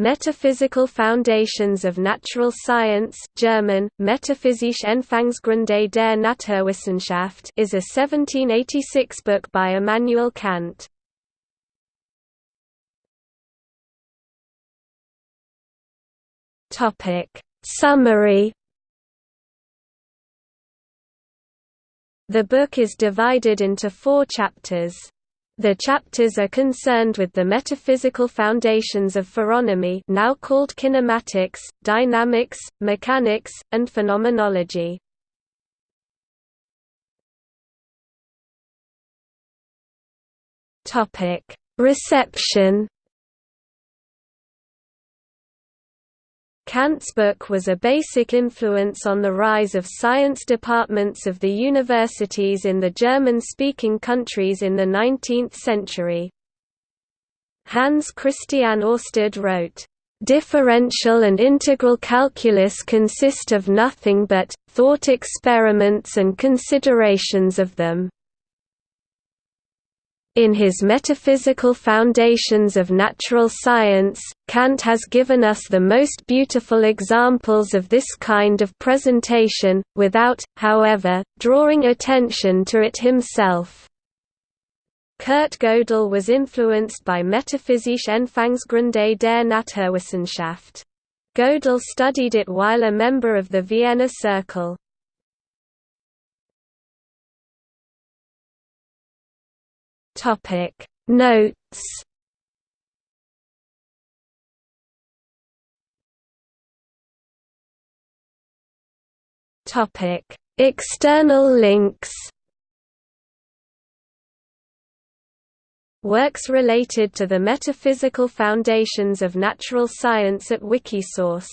Metaphysical Foundations of Natural Science German, Metaphysische Anfangsgründe der Naturwissenschaft is a 1786 book by Immanuel Kant. Summary The book is divided into four chapters. The chapters are concerned with the metaphysical foundations of phoronomy now called kinematics, dynamics, mechanics, and phenomenology. Reception Kant's book was a basic influence on the rise of science departments of the universities in the German-speaking countries in the 19th century. Hans Christian Ørsted wrote, "...differential and integral calculus consist of nothing but, thought experiments and considerations of them." In his Metaphysical Foundations of Natural Science, Kant has given us the most beautiful examples of this kind of presentation, without, however, drawing attention to it himself. Kurt Gödel was influenced by Metaphysische Anfangsgründe der Naturwissenschaft. Gödel studied it while a member of the Vienna Circle. Topic Notes. Topic External links. Works related to the metaphysical foundations of natural science at Wikisource